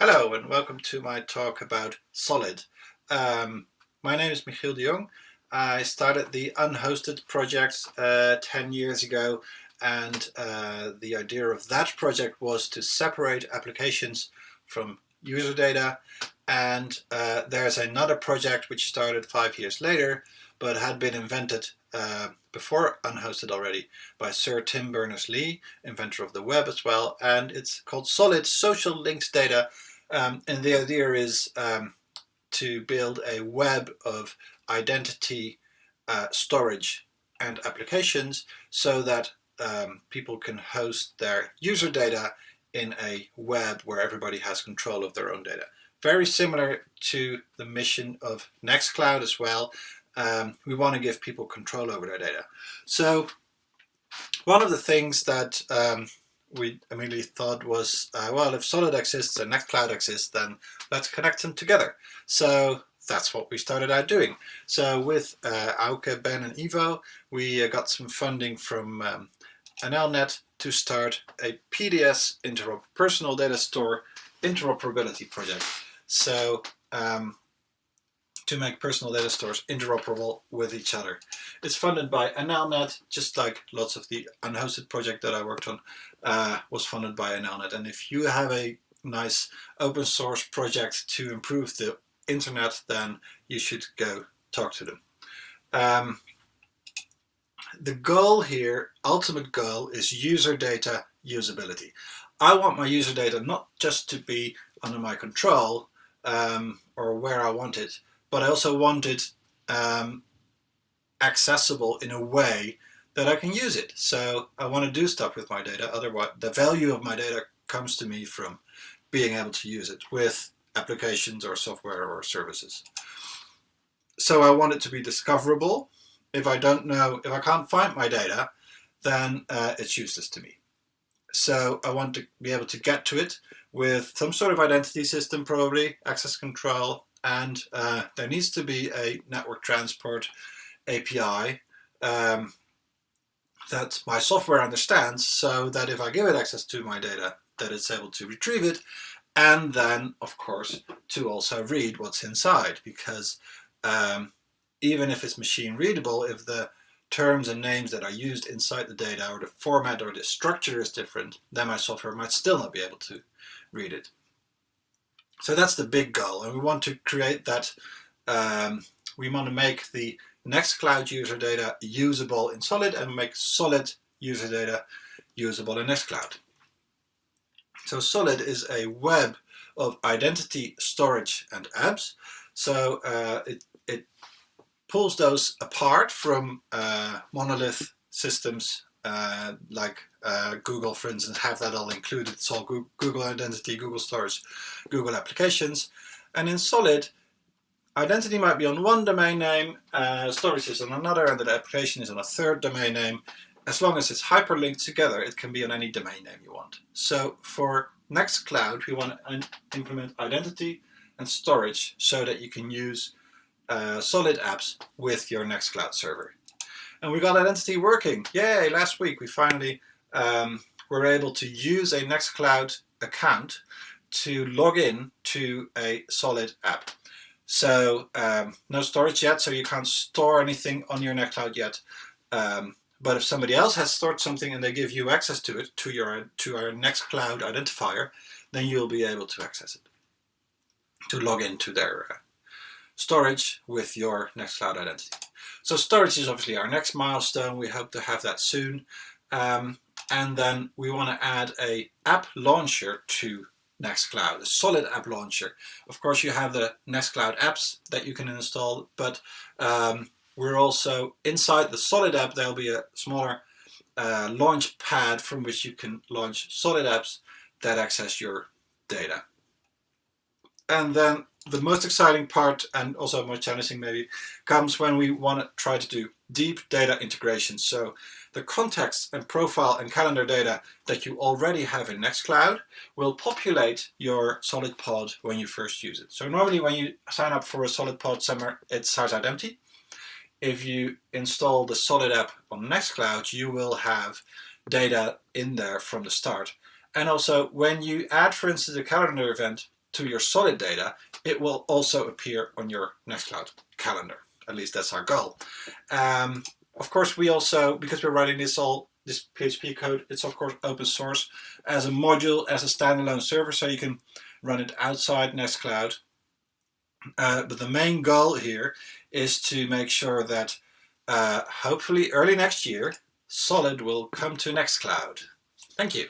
Hello and welcome to my talk about Solid. Um, my name is Michiel de Jong. I started the Unhosted project uh, 10 years ago and uh, the idea of that project was to separate applications from user data and uh, there's another project which started five years later but had been invented uh, before unhosted already by Sir Tim Berners-Lee, inventor of the web as well, and it's called Solid Social Linked Data. Um, and the idea is um, to build a web of identity uh, storage and applications so that um, people can host their user data in a web where everybody has control of their own data. Very similar to the mission of Nextcloud as well, um, we want to give people control over their data. So one of the things that um, we immediately thought was, uh, well, if Solid exists and Nextcloud exists, then let's connect them together. So that's what we started out doing. So with uh, Auke, Ben and Ivo, we uh, got some funding from um, NLNet to start a PDS interop personal data store interoperability project. So um, to make personal data stores interoperable with each other. It's funded by NLNet, just like lots of the unhosted project that I worked on uh, was funded by NLNet. And if you have a nice open source project to improve the internet, then you should go talk to them. Um, the goal here, ultimate goal, is user data usability. I want my user data not just to be under my control um, or where I want it, but I also want it um, accessible in a way that I can use it. So I want to do stuff with my data. Otherwise, the value of my data comes to me from being able to use it with applications or software or services. So I want it to be discoverable. If I don't know, if I can't find my data, then uh, it's useless to me. So I want to be able to get to it with some sort of identity system, probably access control, and uh, there needs to be a network transport API um, that my software understands so that if I give it access to my data that it's able to retrieve it and then of course to also read what's inside because um, even if it's machine readable if the terms and names that are used inside the data or the format or the structure is different then my software might still not be able to read it. So that's the big goal, and we want to create that, um, we want to make the Nextcloud user data usable in Solid and make Solid user data usable in Nextcloud. So Solid is a web of identity storage and apps. So uh, it, it pulls those apart from uh, monolith systems uh, like uh, Google, for instance, have that all included. It's all Google Identity, Google Storage, Google Applications. And in Solid, identity might be on one domain name, uh, storage is on another, and the application is on a third domain name. As long as it's hyperlinked together, it can be on any domain name you want. So for Nextcloud, we want to implement identity and storage so that you can use uh, Solid apps with your Nextcloud server. And we got Identity working. Yay, last week we finally um, were able to use a Nextcloud account to log in to a Solid app. So um, no storage yet, so you can't store anything on your Nextcloud yet. Um, but if somebody else has stored something and they give you access to it, to your to our Nextcloud identifier, then you'll be able to access it, to log into their uh, storage with your Nextcloud identity. So storage is obviously our next milestone. We hope to have that soon. Um, and then we want to add a app launcher to Nextcloud, a solid app launcher. Of course, you have the Nextcloud apps that you can install, but um, we're also inside the solid app, there'll be a smaller uh, launch pad from which you can launch solid apps that access your data. And then the most exciting part and also more challenging maybe comes when we want to try to do deep data integration. So the context and profile and calendar data that you already have in Nextcloud will populate your solid pod when you first use it. So normally when you sign up for a solid pod somewhere, it starts out empty. If you install the solid app on Nextcloud, you will have data in there from the start. And also when you add, for instance, a calendar event to your Solid data, it will also appear on your Nextcloud calendar. At least that's our goal. Um, of course, we also, because we're writing this all, this PHP code, it's of course open source as a module, as a standalone server, so you can run it outside Nextcloud. Uh, but the main goal here is to make sure that uh, hopefully early next year, Solid will come to Nextcloud. Thank you.